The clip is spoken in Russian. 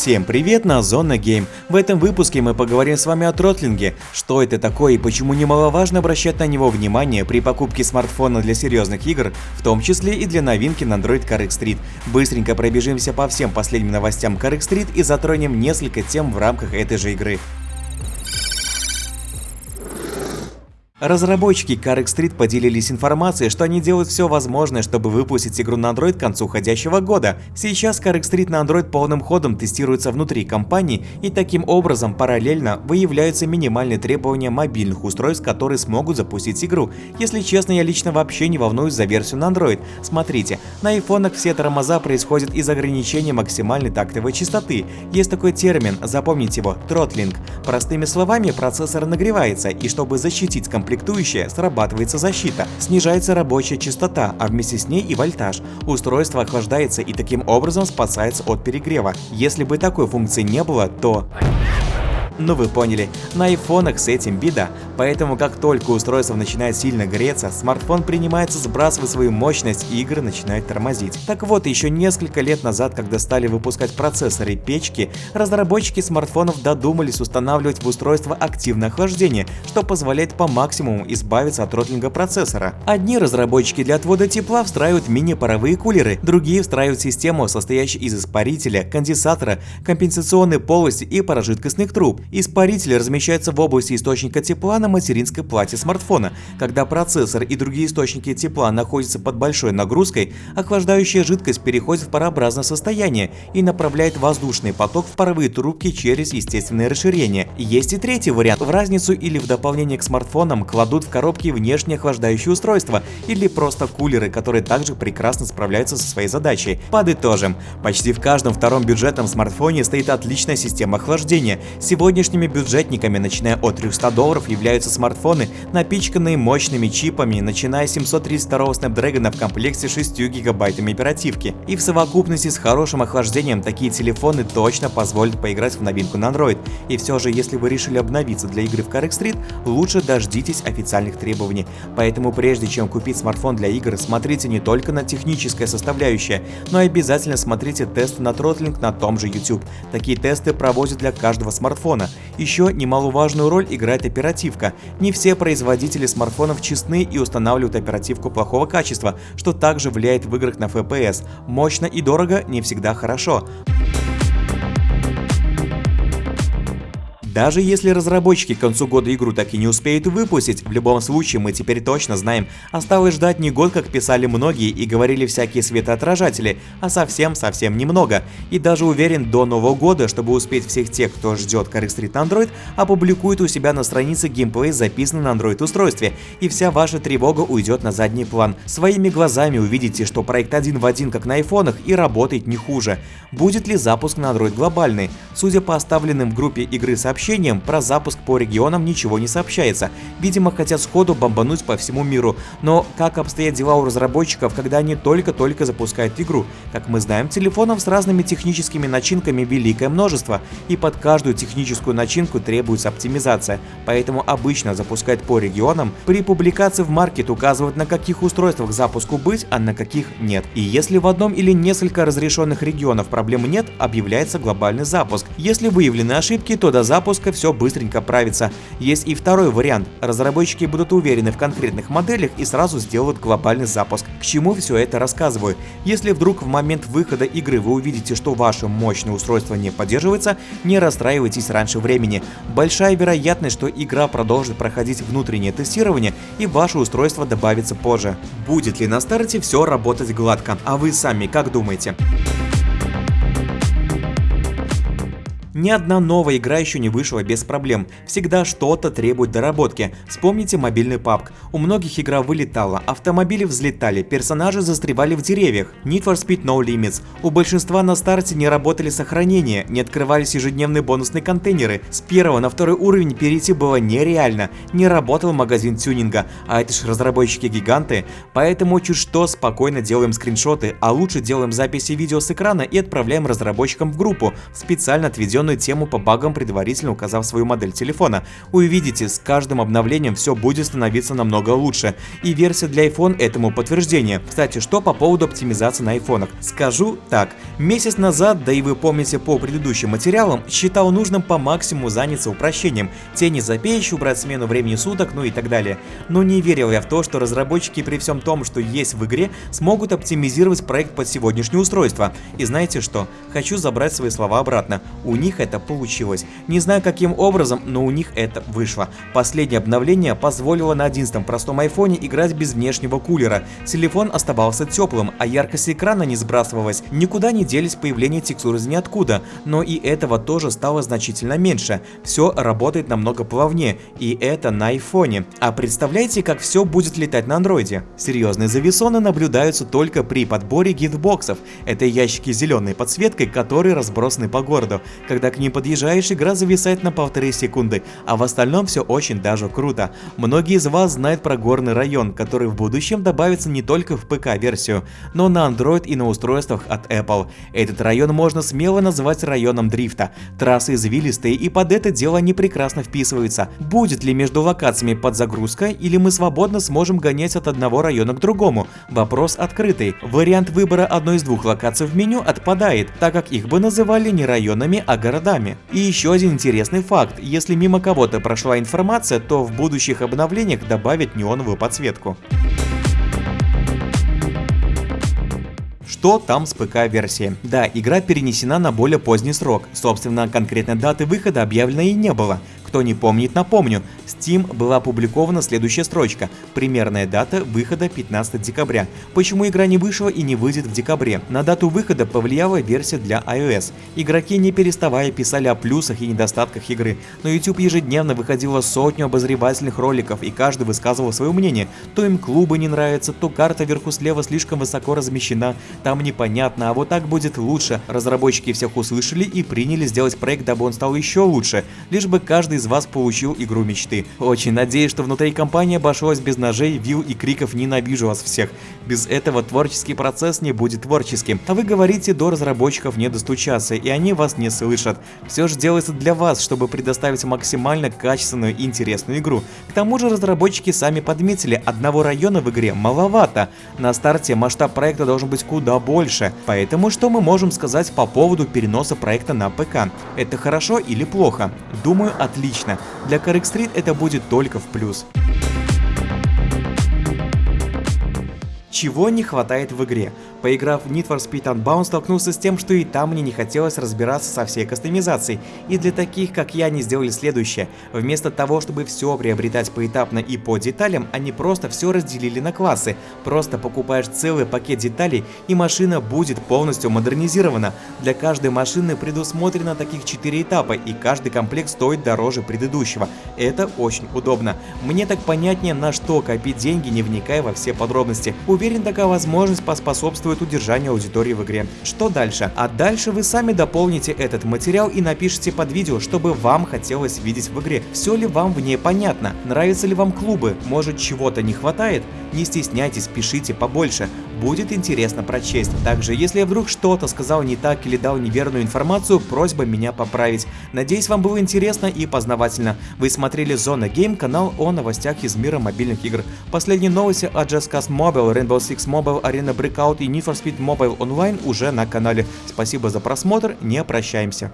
Всем привет на Зона Гейм. В этом выпуске мы поговорим с вами о тротлинге, что это такое и почему немаловажно обращать на него внимание при покупке смартфона для серьезных игр, в том числе и для новинки на Android Car Street. Быстренько пробежимся по всем последним новостям Car Street и затронем несколько тем в рамках этой же игры. Разработчики Carrick Street поделились информацией, что они делают все возможное, чтобы выпустить игру на Android к концу уходящего года. Сейчас Carrick Street на Android полным ходом тестируется внутри компании, и таким образом параллельно выявляются минимальные требования мобильных устройств, которые смогут запустить игру. Если честно, я лично вообще не волнуюсь за версию на Android. Смотрите, на айфонах все тормоза происходят из ограничения максимальной тактовой частоты. Есть такой термин, запомните его, тротлинг. Простыми словами, процессор нагревается, и чтобы защитить компьютер комплектующая срабатывается защита, снижается рабочая частота, а вместе с ней и вольтаж. Устройство охлаждается и таким образом спасается от перегрева. Если бы такой функции не было, то... Ну вы поняли, на айфонах с этим беда, поэтому как только устройство начинает сильно греться, смартфон принимается сбрасывать свою мощность и игры начинают тормозить. Так вот, еще несколько лет назад, когда стали выпускать процессоры и печки, разработчики смартфонов додумались устанавливать в устройство активное охлаждение, что позволяет по максимуму избавиться от ротлинга процессора. Одни разработчики для отвода тепла встраивают мини-паровые кулеры, другие встраивают систему, состоящую из испарителя, конденсатора, компенсационной полости и паражидкостных труб. Испаритель размещается в области источника тепла на материнской плате смартфона. Когда процессор и другие источники тепла находятся под большой нагрузкой, охлаждающая жидкость переходит в парообразное состояние и направляет воздушный поток в паровые трубки через естественное расширение. Есть и третий вариант. В разницу или в дополнение к смартфонам кладут в коробки внешние охлаждающие устройства или просто кулеры, которые также прекрасно справляются со своей задачей. Подытожим. Почти в каждом втором бюджетном смартфоне стоит отличная система охлаждения. Сегодня Сегодняшними бюджетниками, начиная от 300 долларов, являются смартфоны, напичканные мощными чипами, начиная с 732 Snapdragon в комплекте с 6 гигабайтами оперативки. И в совокупности с хорошим охлаждением такие телефоны точно позволят поиграть в новинку на Android. И все же, если вы решили обновиться для игры в Carrick Street, лучше дождитесь официальных требований. Поэтому прежде чем купить смартфон для игр, смотрите не только на техническое составляющее, но и обязательно смотрите тесты на тротлинг на том же YouTube. Такие тесты проводят для каждого смартфона, еще немаловажную роль играет оперативка. Не все производители смартфонов честны и устанавливают оперативку плохого качества, что также влияет в играх на FPS. Мощно и дорого не всегда хорошо. Даже если разработчики к концу года игру так и не успеют выпустить, в любом случае мы теперь точно знаем, осталось ждать не год, как писали многие и говорили всякие светоотражатели, а совсем-совсем немного. И даже уверен, до нового года, чтобы успеть всех тех, кто ждет Carrick Street Android, опубликует у себя на странице геймплей, записанный на Android устройстве, и вся ваша тревога уйдет на задний план. Своими глазами увидите, что проект один в один, как на айфонах, и работает не хуже. Будет ли запуск на Android глобальный? Судя по оставленным в группе игры сообщениям, сообщениям, про запуск по регионам ничего не сообщается. Видимо, хотят сходу бомбануть по всему миру. Но как обстоят дела у разработчиков, когда они только-только запускают игру? Как мы знаем, телефонов с разными техническими начинками великое множество, и под каждую техническую начинку требуется оптимизация. Поэтому обычно запускают по регионам. При публикации в маркет указывают, на каких устройствах запуску быть, а на каких нет. И если в одном или несколько разрешенных регионов проблем нет, объявляется глобальный запуск. Если выявлены ошибки, то до запуска запуска все быстренько правится. Есть и второй вариант. Разработчики будут уверены в конкретных моделях и сразу сделают глобальный запуск. К чему все это рассказываю? Если вдруг в момент выхода игры вы увидите, что ваше мощное устройство не поддерживается, не расстраивайтесь раньше времени. Большая вероятность, что игра продолжит проходить внутреннее тестирование и ваше устройство добавится позже. Будет ли на старте все работать гладко? А вы сами как думаете? Ни одна новая игра еще не вышла без проблем, всегда что-то требует доработки. Вспомните мобильный PUBG. У многих игра вылетала, автомобили взлетали, персонажи застревали в деревьях. Need for Speed No Limits. У большинства на старте не работали сохранения, не открывались ежедневные бонусные контейнеры. С первого на второй уровень перейти было нереально, не работал магазин тюнинга, а это ж разработчики-гиганты. Поэтому чуть что спокойно делаем скриншоты, а лучше делаем записи видео с экрана и отправляем разработчикам в группу, специально отведенную определенную тему по багам, предварительно указав свою модель телефона. Увидите, с каждым обновлением все будет становиться намного лучше. И версия для iPhone этому подтверждение. Кстати, что по поводу оптимизации на айфонах? Скажу так. Месяц назад, да и вы помните по предыдущим материалам, считал нужным по максимуму заняться упрощением. Тени за убрать смену времени суток, ну и так далее. Но не верил я в то, что разработчики при всем том, что есть в игре, смогут оптимизировать проект под сегодняшнее устройство. И знаете что? Хочу забрать свои слова обратно. У них это получилось. Не знаю каким образом, но у них это вышло. Последнее обновление позволило на 11 простом айфоне играть без внешнего кулера. Телефон оставался теплым, а яркость экрана не сбрасывалась. Никуда не делись появление текстур из ниоткуда, но и этого тоже стало значительно меньше. Все работает намного плавнее, и это на айфоне. А представляете, как все будет летать на андроиде? Серьезные зависоны наблюдаются только при подборе гитбоксов. Это ящики с зеленой подсветкой, которые разбросаны по городу. Когда к ним подъезжаешь, игра зависает на полторы секунды, а в остальном все очень даже круто. Многие из вас знают про горный район, который в будущем добавится не только в ПК-версию, но на Android и на устройствах от Apple. Этот район можно смело назвать районом дрифта. Трассы извилистые и под это дело они прекрасно вписываются. Будет ли между локациями подзагрузка или мы свободно сможем гонять от одного района к другому? Вопрос открытый. Вариант выбора одной из двух локаций в меню отпадает, так как их бы называли не районами, а городами. И еще один интересный факт. Если мимо кого-то прошла информация, то в будущих обновлениях добавят неоновую подсветку. Что там с ПК-версией? Да, игра перенесена на более поздний срок, собственно, конкретной даты выхода объявлено и не было. Кто не помнит, напомню, Steam была опубликована следующая строчка. Примерная дата выхода 15 декабря. Почему игра не вышла и не выйдет в декабре? На дату выхода повлияла версия для iOS. Игроки не переставая писали о плюсах и недостатках игры. На YouTube ежедневно выходило сотню обозревательных роликов и каждый высказывал свое мнение. То им клубы не нравятся, то карта вверху слева слишком высоко размещена, там непонятно, а вот так будет лучше. Разработчики всех услышали и приняли сделать проект, дабы он стал еще лучше, лишь бы каждый из вас получил игру мечты. Очень надеюсь, что внутри компании обошлось без ножей, вил и криков «ненавижу вас всех». Без этого творческий процесс не будет творческим. А вы говорите, до разработчиков не достучаться, и они вас не слышат. Все же делается для вас, чтобы предоставить максимально качественную и интересную игру. К тому же разработчики сами подметили, одного района в игре маловато. На старте масштаб проекта должен быть куда больше. Поэтому что мы можем сказать по поводу переноса проекта на ПК? Это хорошо или плохо? Думаю, отлично отлично. Для Correct Street это будет только в плюс. Чего не хватает в игре? Поиграв в Need for Speed Unbound, столкнулся с тем, что и там мне не хотелось разбираться со всей кастомизацией. И для таких, как я, они сделали следующее. Вместо того, чтобы все приобретать поэтапно и по деталям, они просто все разделили на классы. Просто покупаешь целый пакет деталей, и машина будет полностью модернизирована. Для каждой машины предусмотрено таких 4 этапа, и каждый комплект стоит дороже предыдущего. Это очень удобно. Мне так понятнее, на что копить деньги, не вникая во все подробности. Уверен, такая возможность поспособствует способствует удержанию аудитории в игре. Что дальше? А дальше вы сами дополните этот материал и напишите под видео, чтобы вам хотелось видеть в игре. Все ли вам в ней понятно? Нравятся ли вам клубы? Может чего-то не хватает? Не стесняйтесь, пишите побольше. Будет интересно прочесть. Также, если я вдруг что-то сказал не так или дал неверную информацию, просьба меня поправить. Надеюсь, вам было интересно и познавательно. Вы смотрели Зона Гейм, канал о новостях из мира мобильных игр. Последние новости о Just Cause Mobile, Rainbow Six Mobile, Arena Breakout и Need for Speed Mobile Online уже на канале. Спасибо за просмотр, не прощаемся.